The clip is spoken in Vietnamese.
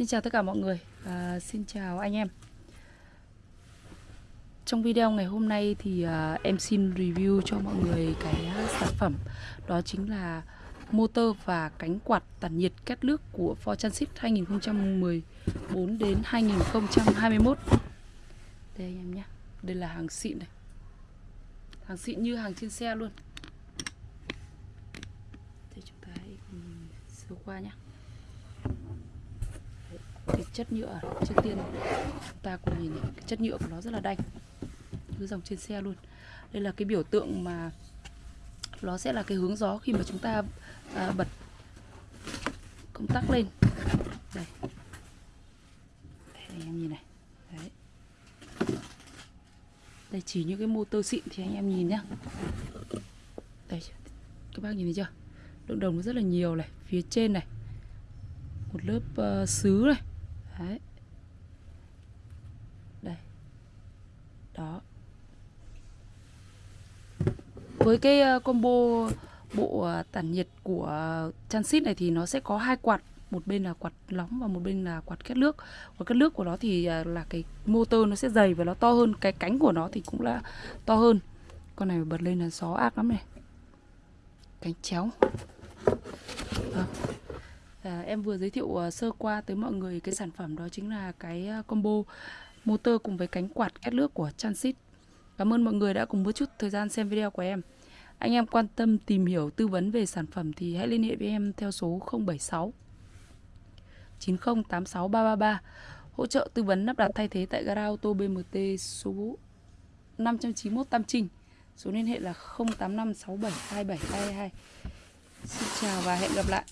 Xin chào tất cả mọi người. À, xin chào anh em. Trong video ngày hôm nay thì à, em xin review cho mọi người cái à, sản phẩm. Đó chính là motor và cánh quạt tản nhiệt két nước của Ford Transit 2014 đến 2021 Đây anh em nhé. Đây là hàng xịn này. Hàng xịn như hàng trên xe luôn. Thì chúng ta hãy sơ qua nhé cái chất nhựa trước tiên chúng ta cùng nhìn cái chất nhựa của nó rất là đanh cứ dòng trên xe luôn. Đây là cái biểu tượng mà nó sẽ là cái hướng gió khi mà chúng ta à, bật công tắc lên. Đây. Đây anh em nhìn này. Đấy. Đây chỉ những cái motor xịn thì anh em nhìn nhá. Đây các bác nhìn thấy chưa? Lượng đồng nó rất là nhiều này phía trên này. Một lớp ờ, uh, sứ này. Đấy. Đây. Đó. Với cái ờ, combo bộ ờ, tản nhiệt của Transit này thì nó sẽ có hai quạt. Một bên là quạt nóng và một bên là quạt kết nước. Quạt kết nước của nó thì ờ, là cái motor nó sẽ dày và nó to hơn. Cái cánh của nó thì cũng là to hơn. Con này bật lên là gió ác lắm này. Cánh chéo. À à, em vừa giới thiệu uh, sơ qua tới mọi người cái sản phẩm đó chính là cái ờ, combo motor cùng với cánh quạt két nước của Transit. Cảm ơn mọi người đã cùng một chút thời gian xem video của em. Anh em quan tâm tìm hiểu tư vấn về sản phẩm thì hãy liên hệ với em theo số 076 9086 333 hỗ trợ tư vấn lắp đặt thay thế tại gara ô tô BMT số 591 Tam Trinh. Số liên hệ là 0856727222. Xin chào và hẹn gặp lại.